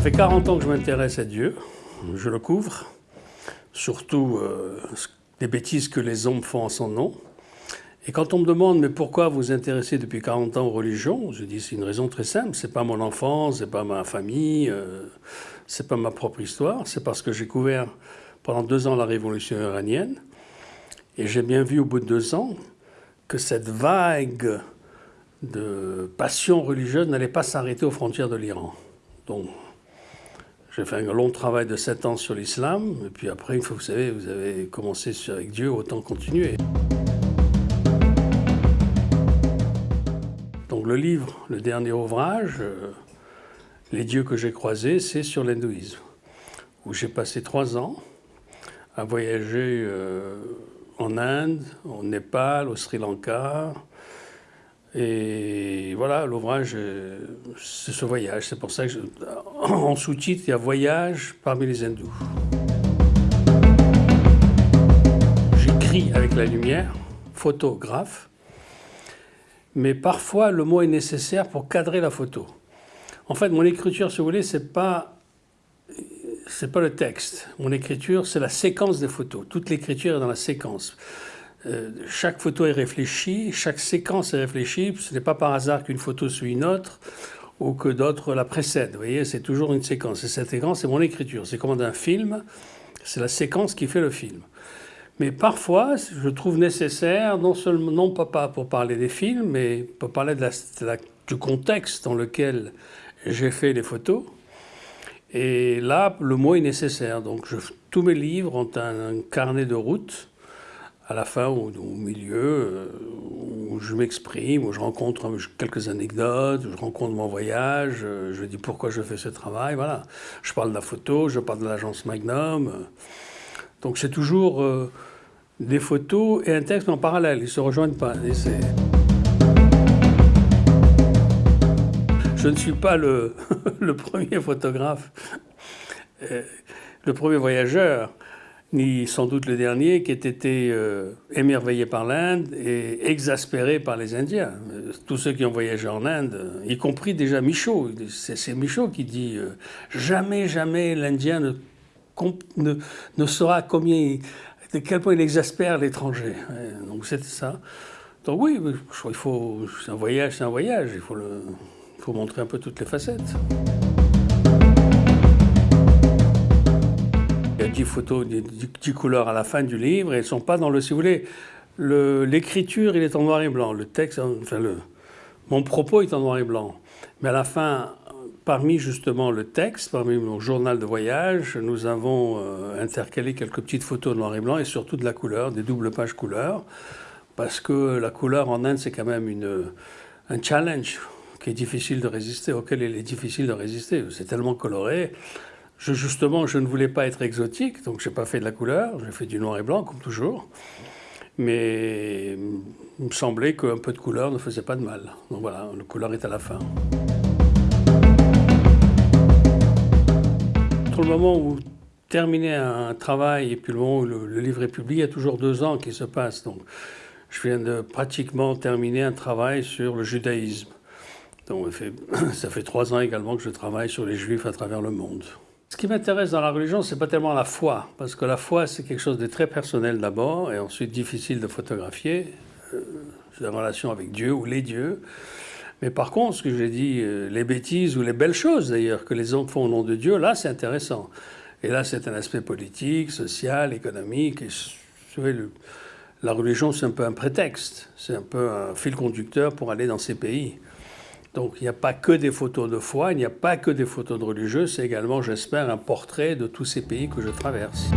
Ça fait 40 ans que je m'intéresse à Dieu, je le couvre, surtout euh, bêtises que les hommes font en son nom. Et quand on me demande mais pourquoi vous vous intéressez depuis 40 ans aux religions, je dis c'est une raison très simple, c'est pas mon enfance, c'est pas ma famille, euh, c'est pas ma propre histoire, c'est parce que j'ai couvert pendant deux ans la révolution iranienne. Et j'ai bien vu au bout de deux ans que cette vague de passion religieuse n'allait pas s'arrêter aux frontières de l'Iran. Donc j'ai fait un long travail de sept ans sur l'islam, et puis après, vous savez, vous avez commencé avec Dieu, autant continuer. Donc le livre, le dernier ouvrage, euh, Les dieux que j'ai croisés, c'est sur l'hindouisme, où j'ai passé trois ans à voyager euh, en Inde, au Népal, au Sri Lanka, et voilà, l'ouvrage, euh, c'est ce voyage. C'est pour ça que, en sous-titre, il y a Voyage parmi les hindous. J'écris avec la lumière, photographe, mais parfois le mot est nécessaire pour cadrer la photo. En fait, mon écriture, si vous voulez, c'est pas c'est pas le texte. Mon écriture, c'est la séquence des photos. Toute l'écriture est dans la séquence. Euh, chaque photo est réfléchie, chaque séquence est réfléchie. Ce n'est pas par hasard qu'une photo suit une autre ou que d'autres la précèdent. Vous voyez, c'est toujours une séquence. Et cette séquence, c'est mon écriture. C'est comme dans un film, c'est la séquence qui fait le film. Mais parfois, je trouve nécessaire, non seulement, non pas pour parler des films, mais pour parler du contexte dans lequel j'ai fait les photos. Et là, le mot est nécessaire. Donc, tous mes livres ont un carnet de route à la fin ou au milieu, euh, où je m'exprime, où je rencontre quelques anecdotes, je rencontre mon voyage, euh, je dis pourquoi je fais ce travail, voilà. Je parle de la photo, je parle de l'agence Magnum. Euh. Donc c'est toujours des photos et un texte en parallèle, ils ne se rejoignent pas. je ne suis pas le premier photographe, le premier voyageur ni sans doute le dernier, qui ait été euh, émerveillé par l'Inde et exaspéré par les Indiens. Euh, tous ceux qui ont voyagé en Inde, y compris déjà Michaud, c'est Michaud qui dit euh, jamais, jamais l'Indien ne, ne, ne, saura combien, de quel point il exaspère l'étranger. Donc c'était ça. Donc oui, il faut, c'est un voyage, c'est un voyage, il faut, le, il faut montrer un peu toutes les facettes. 10 photos, 10 couleurs à la fin du livre, et elles ne sont pas dans le... Si vous voulez, l'écriture, il est en noir et blanc. Le texte, enfin, mon propos est en noir et blanc. Mais à la fin, parmi justement le texte, parmi mon journal de voyage, nous avons euh, intercalé quelques petites photos de noir et blanc et surtout de la couleur, des doubles pages couleurs, parce que la couleur en Inde, c'est quand même une, un challenge qui est difficile de résister, auquel il est difficile de résister. C'est tellement coloré. Justement, je ne voulais pas être exotique, donc je n'ai pas fait de la couleur, j'ai fait du noir et blanc, comme toujours. Mais il me semblait qu'un peu de couleur ne faisait pas de mal. Donc voilà, la couleur est à la fin. Entre le moment où terminer un travail et puis le moment où le, livre est publié, il y a toujours deux ans qui se passent. Donc je viens de pratiquement terminer un travail sur le judaïsme. Donc ça fait trois ans également que je travaille sur les juifs à travers le monde. Ce qui m'intéresse dans la religion, c'est pas tellement la foi, parce que la foi, c'est quelque chose de très personnel d'abord, et ensuite difficile de photographier. Euh, la relation avec Dieu ou les dieux. Mais par contre, ce que j'ai dit, euh, les bêtises ou les belles choses d'ailleurs que les hommes font au nom de Dieu, là, c'est intéressant. Et là, c'est un aspect politique, social, économique. Et, la religion, c'est un peu un prétexte, c'est un peu un fil conducteur pour aller dans ces pays. Donc il n'y a pas que des photos de foi, il n'y a pas que des photos de religieux, c'est également, j'espère, un portrait de tous ces pays que je traverse.